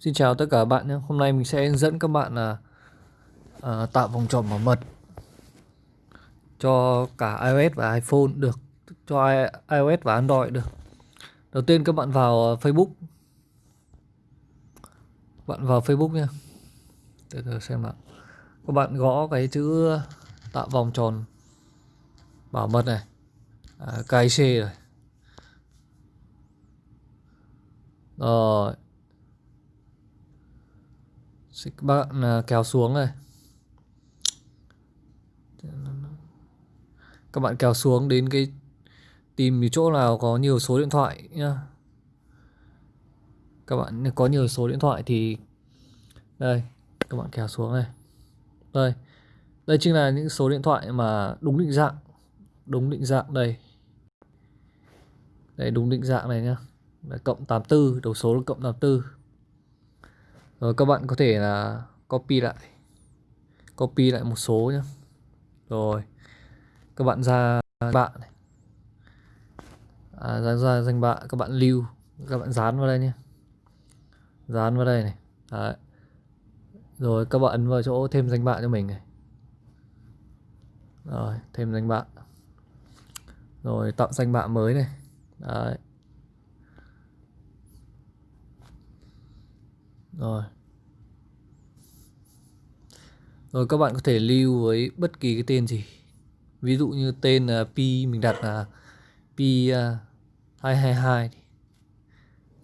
Xin chào tất cả các bạn nhé. Hôm nay mình sẽ hướng dẫn các bạn là à, tạo vòng tròn bảo mật cho cả iOS và iPhone được, cho iOS và Android được. Đầu tiên các bạn vào à, Facebook. Bạn vào Facebook nhé Từ từ xem nào. Các bạn gõ cái chữ tạo vòng tròn bảo mật này. À, KIC rồi. Rồi các bạn kéo xuống này các bạn kéo xuống đến cái tìm chỗ nào có nhiều số điện thoại nhá. Các bạn, có nhiều số điện thoại thì, đây, các bạn kéo xuống này. Đây đây chính là những số điện thoại mà đúng định dạng, đúng định dạng đây. Đây, đúng định dạng này nhá. Là cộng 84 đầu số là cộng 84 rồi các bạn có thể là copy lại. Copy lại một số nhé rồi các bạn ra bạn này. À, ra, ra danh bạ các bạn lưu các bạn dán vào đây nhé dán vào đây này. Đấy. rồi các bạn ấn vào chỗ thêm danh bạ cho mình này. Rồi thêm danh bạ. Rồi tạo danh bạ mới này. Đấy. Rồi. Rồi các bạn có thể lưu với bất kỳ cái tên gì. Ví dụ như tên là pi mình đặt là pi 222 hai,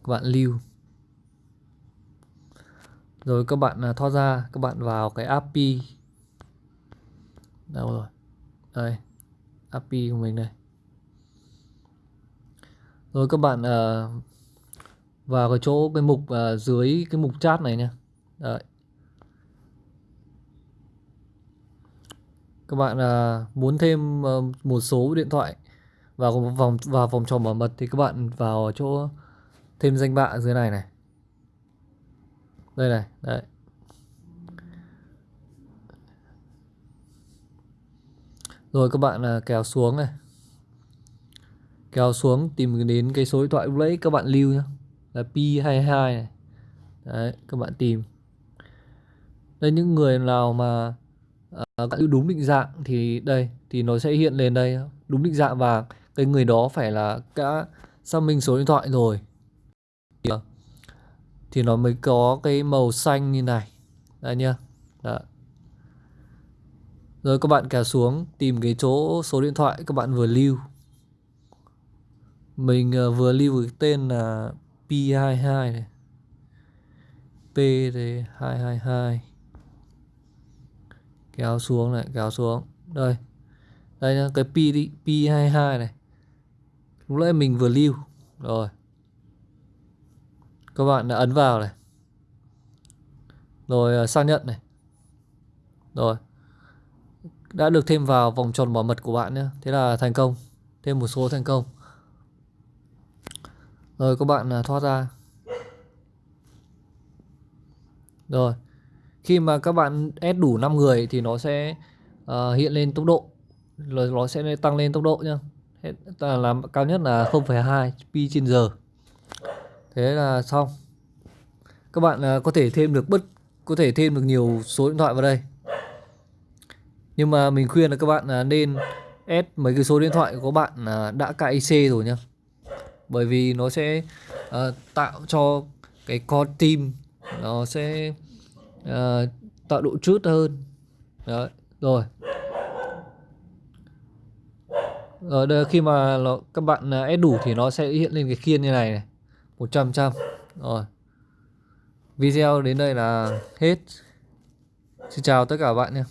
các bạn lưu. Rồi các bạn à, thoát ra các bạn vào cái API đâu rồi? Đây API của mình đây. Rồi các bạn uh, vào cái chỗ cái mục uh, dưới cái mục chat này nha. Đấy. các bạn uh, muốn thêm uh, một số điện thoại vào vòng vào vòng tròn bảo mật thì các bạn vào chỗ thêm danh bạ dưới này này. Đây này đấy. Rồi các bạn uh, kéo xuống này. Kéo xuống tìm đến cái số điện thoại lúc nãy các bạn lưu nhé là P22 này. Đấy các bạn tìm. Đây những người nào mà uh, đúng định dạng thì đây thì nó sẽ hiện lên đây. Đúng định dạng và cái người đó phải là đã xác minh số điện thoại rồi. Thì, à, thì nó mới có cái màu xanh như này. Đây nhá. Đó. rồi các bạn kéo xuống tìm cái chỗ số điện thoại các bạn vừa lưu. Mình uh, vừa lưu cái tên là P22 này. P thì 222 kéo xuống này, kéo xuống. Đây. Đây là cái P đi P22 này. Lúc nãy mình vừa lưu. Rồi. Các bạn đã ấn vào này. Rồi à, xác nhận này. Rồi. Đã được thêm vào vòng tròn bảo mật của bạn nhé thế là thành công. Thêm một số thành công rồi các bạn à, thoát ra. Rồi khi mà các bạn ép đủ 5 người thì nó sẽ uh, hiện lên tốc độ. Rồi nó sẽ tăng lên tốc độ nhá. Làm cao nhất là 0,2 pi trên giờ. Thế là xong. Các bạn uh, có thể thêm được bất có thể thêm được nhiều số điện thoại vào đây. Nhưng mà mình khuyên là các bạn uh, nên ép mấy cái số điện thoại của bạn uh, đã cài IC rồi nhá bởi vì nó sẽ uh, tạo cho cái con tim nó sẽ uh, tạo độ trút hơn. Đấy. rồi. Rồi đây, khi mà nó, các bạn à, ép đủ thì nó sẽ hiện lên cái khiên như này này 100 trăm. Rồi. Video đến đây là hết. Xin chào tất cả các bạn nhé.